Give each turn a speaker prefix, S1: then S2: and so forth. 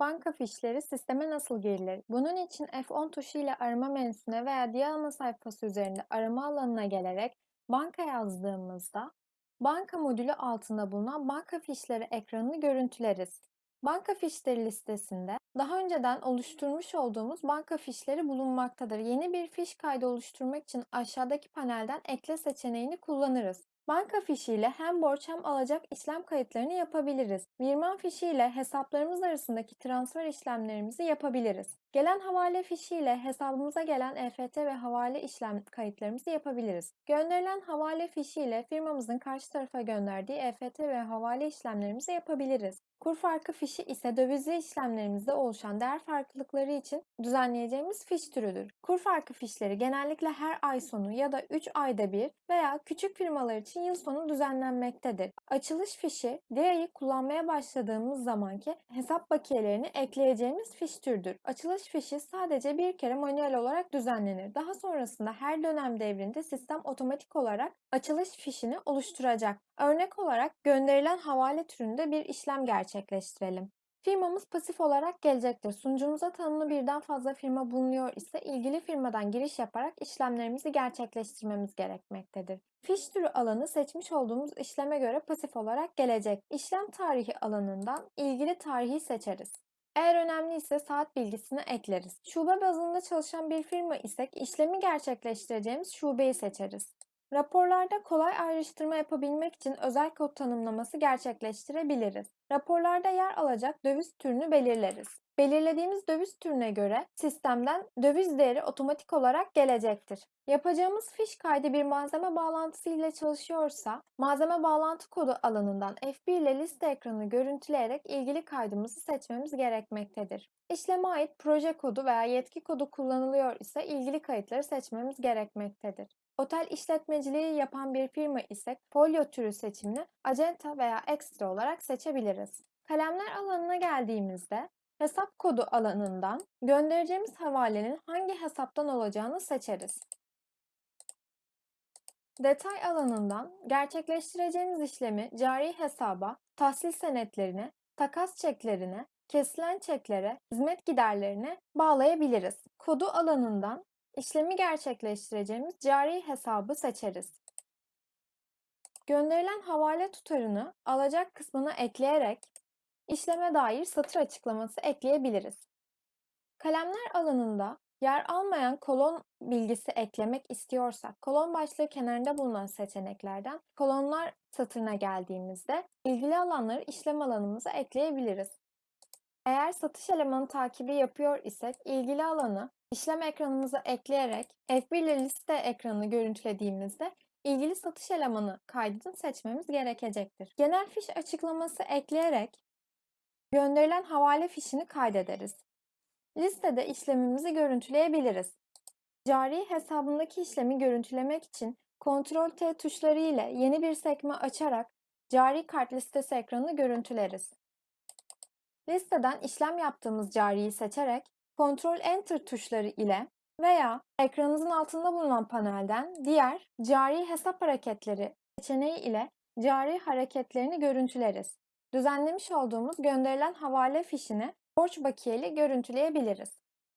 S1: banka fişleri sisteme nasıl girilir? Bunun için F10 tuşu ile arama menüsüne veya diğer sayfası üzerinde arama alanına gelerek banka yazdığımızda banka modülü altında bulunan banka fişleri ekranını görüntüleriz. Banka fişleri listesinde daha önceden oluşturmuş olduğumuz banka fişleri bulunmaktadır. Yeni bir fiş kaydı oluşturmak için aşağıdaki panelden ekle seçeneğini kullanırız. Banka fişiyle hem borç hem alacak işlem kayıtlarını yapabiliriz. Virman fişiyle hesaplarımız arasındaki transfer işlemlerimizi yapabiliriz. Gelen havale fişiyle hesabımıza gelen EFT ve havale işlem kayıtlarımızı yapabiliriz. Gönderilen havale fişiyle firmamızın karşı tarafa gönderdiği EFT ve havale işlemlerimizi yapabiliriz. Kur farkı fişi ise dövizli işlemlerimizde oluşan değer farklılıkları için düzenleyeceğimiz fiş türüdür. Kur farkı fişleri genellikle her ay sonu ya da 3 ayda bir veya küçük firmalar için yıl sonu düzenlenmektedir. Açılış fişi, DIA'yı kullanmaya başladığımız zamanki hesap bakiyelerini ekleyeceğimiz fiş türüdür. Açılış fişi sadece bir kere manuel olarak düzenlenir. Daha sonrasında her dönem devrinde sistem otomatik olarak açılış fişini oluşturacak. Örnek olarak gönderilen havale türünde bir işlem gerçekleştirelim. Firmamız pasif olarak gelecektir. Sunucumuza tanımlı birden fazla firma bulunuyor ise ilgili firmadan giriş yaparak işlemlerimizi gerçekleştirmemiz gerekmektedir. Fiş türü alanı seçmiş olduğumuz işleme göre pasif olarak gelecek. İşlem tarihi alanından ilgili tarihi seçeriz. Eğer önemli ise saat bilgisini ekleriz. Şube bazında çalışan bir firma isek işlemi gerçekleştireceğimiz şubeyi seçeriz. Raporlarda kolay ayrıştırma yapabilmek için özel kod tanımlaması gerçekleştirebiliriz. Raporlarda yer alacak döviz türünü belirleriz. Belirlediğimiz döviz türüne göre sistemden döviz değeri otomatik olarak gelecektir. Yapacağımız fiş kaydı bir malzeme bağlantısı ile çalışıyorsa, malzeme bağlantı kodu alanından F1 ile liste ekranını görüntüleyerek ilgili kaydımızı seçmemiz gerekmektedir. İşleme ait proje kodu veya yetki kodu kullanılıyor ise ilgili kayıtları seçmemiz gerekmektedir. Otel işletmeciliği yapan bir firma ise folyo türü seçimini acenta veya ekstra olarak seçebiliriz. Kalemler alanına geldiğimizde hesap kodu alanından göndereceğimiz havalenin hangi hesaptan olacağını seçeriz. Detay alanından gerçekleştireceğimiz işlemi cari hesaba, tahsil senetlerine, takas çeklerine, kesilen çeklere, hizmet giderlerine bağlayabiliriz. Kodu alanından işlemi gerçekleştireceğimiz cari hesabı seçeriz. Gönderilen havale tutarını alacak kısmına ekleyerek işleme dair satır açıklaması ekleyebiliriz. Kalemler alanında yer almayan kolon bilgisi eklemek istiyorsak kolon başlığı kenarında bulunan seçeneklerden kolonlar satırına geldiğimizde ilgili alanları işlem alanımıza ekleyebiliriz. Eğer satış elemanı takibi yapıyor isek ilgili alanı işlem ekranımıza ekleyerek F1 ile liste ekranını görüntülediğimizde ilgili satış elemanı kaydını seçmemiz gerekecektir. Genel fiş açıklaması ekleyerek gönderilen havale fişini kaydederiz. Listede işlemimizi görüntüleyebiliriz. Cari hesabındaki işlemi görüntülemek için Ctrl T tuşları ile yeni bir sekme açarak cari kart listesi ekranını görüntüleriz. Listeden işlem yaptığımız cariyi seçerek Ctrl Enter tuşları ile veya ekranınızın altında bulunan panelden diğer cari hesap hareketleri seçeneği ile cari hareketlerini görüntüleriz. Düzenlemiş olduğumuz gönderilen havale fişini borç bakiyeli görüntüleyebiliriz.